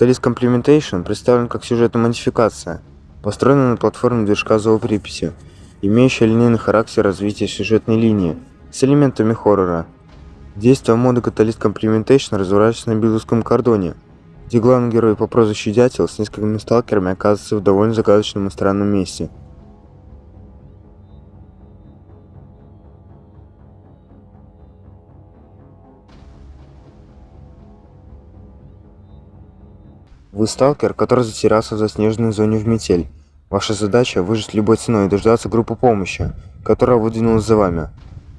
Catalyst Complementation представлен как сюжетная модификация, построенная на платформе движка зооприпяти, имеющая линейный характер развития сюжетной линии с элементами хоррора. Действие мода Catalyst Complementation разворачивается на Билдовском кордоне, где главный герой по прозвищу Дятел с несколькими сталкерами оказывается в довольно загадочном и странном месте. Вы сталкер, который затерялся в заснеженной зоне в метель. Ваша задача – выжить любой ценой и дождаться группы помощи, которая выдвинулась за вами.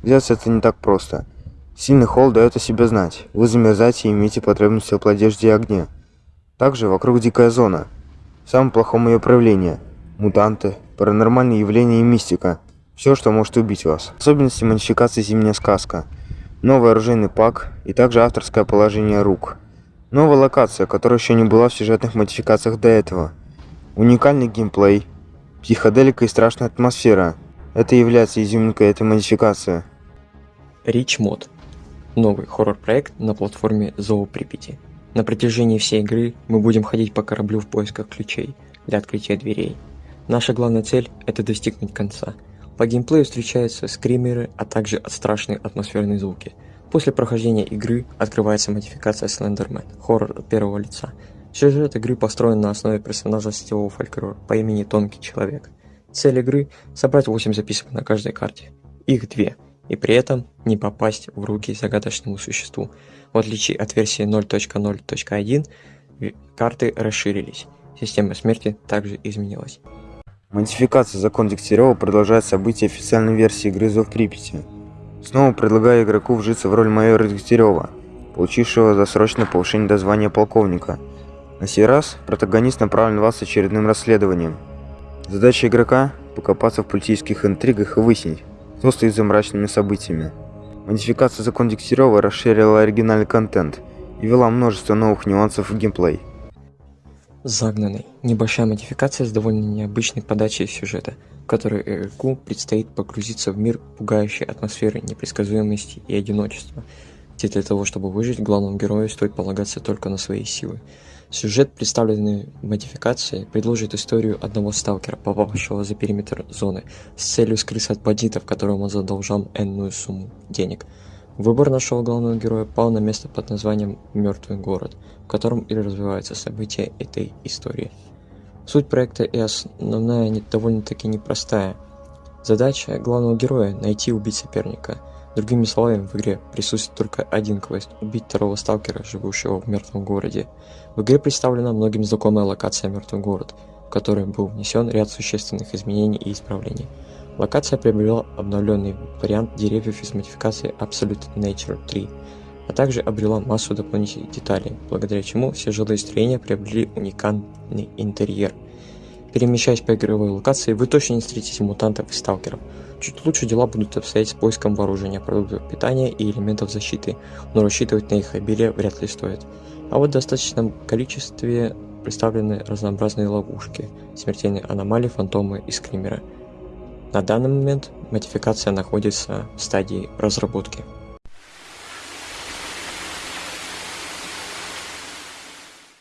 Делать это не так просто. Сильный холод дает о себе знать. Вы замерзаете и имеете потребность в теплой одежде и огне. Также вокруг дикая зона. В самом плохом ее проявлении. Мутанты, паранормальные явления и мистика. Все, что может убить вас. Особенности модификации «Зимняя сказка». Новый оружейный пак и также авторское положение рук. Новая локация, которая еще не была в сюжетных модификациях до этого. Уникальный геймплей, психоделика и страшная атмосфера. Это является изюминкой этой модификации. Rich Mod. Новый хоррор-проект на платформе Zoo Припяти. На протяжении всей игры мы будем ходить по кораблю в поисках ключей для открытия дверей. Наша главная цель – это достигнуть конца. По геймплею встречаются скримеры, а также страшные атмосферные звуки – После прохождения игры открывается модификация Slenderman, хоррор первого лица. Сюжет игры построен на основе персонажа сетевого фольклора по имени Тонкий Человек. Цель игры – собрать 8 записок на каждой карте. Их две, и при этом не попасть в руки загадочному существу. В отличие от версии 0.0.1, карты расширились. Система смерти также изменилась. Модификация «Закон Дегтярева» продолжает события официальной версии игры «Зов Припяти». Снова предлагаю игроку вжиться в роль майора Дегтярева, получившего досрочное повышение до звания полковника. На сей раз протагонист направлен вас очередным расследованием. Задача игрока – покопаться в политических интригах и выяснить, кто стоит за мрачными событиями. Модификация «Закон Дегтярева» расширила оригинальный контент и ввела множество новых нюансов в геймплей. Загнанный. Небольшая модификация с довольно необычной подачей сюжета, в которой игроку предстоит погрузиться в мир пугающей атмосферы непредсказуемости и одиночества, где для того, чтобы выжить, главному герою стоит полагаться только на свои силы. Сюжет, представленный модификацией, предложит историю одного сталкера, попавшего за периметр зоны, с целью скрыться от бандитов, которым он задолжал энную сумму денег – Выбор нашего главного героя пал на место под названием «Мертвый город», в котором и развиваются события этой истории. Суть проекта и основная довольно-таки непростая. Задача главного героя – найти и убить соперника. Другими словами, в игре присутствует только один квест – убить второго сталкера, живущего в мертвом городе. В игре представлена многим знакомая локация «Мертвый город», в которой был внесен ряд существенных изменений и исправлений – Локация приобрела обновленный вариант деревьев из модификации Absolute Nature 3, а также обрела массу дополнительных деталей, благодаря чему все жилые строения приобрели уникальный интерьер. Перемещаясь по игровой локации, вы точно не встретите мутантов и сталкеров. Чуть лучше дела будут обстоять с поиском вооружения, продуктов питания и элементов защиты, но рассчитывать на их обилие вряд ли стоит. А вот в достаточном количестве представлены разнообразные ловушки, смертельные аномалии, фантомы и скримеры – на данный момент модификация находится в стадии разработки.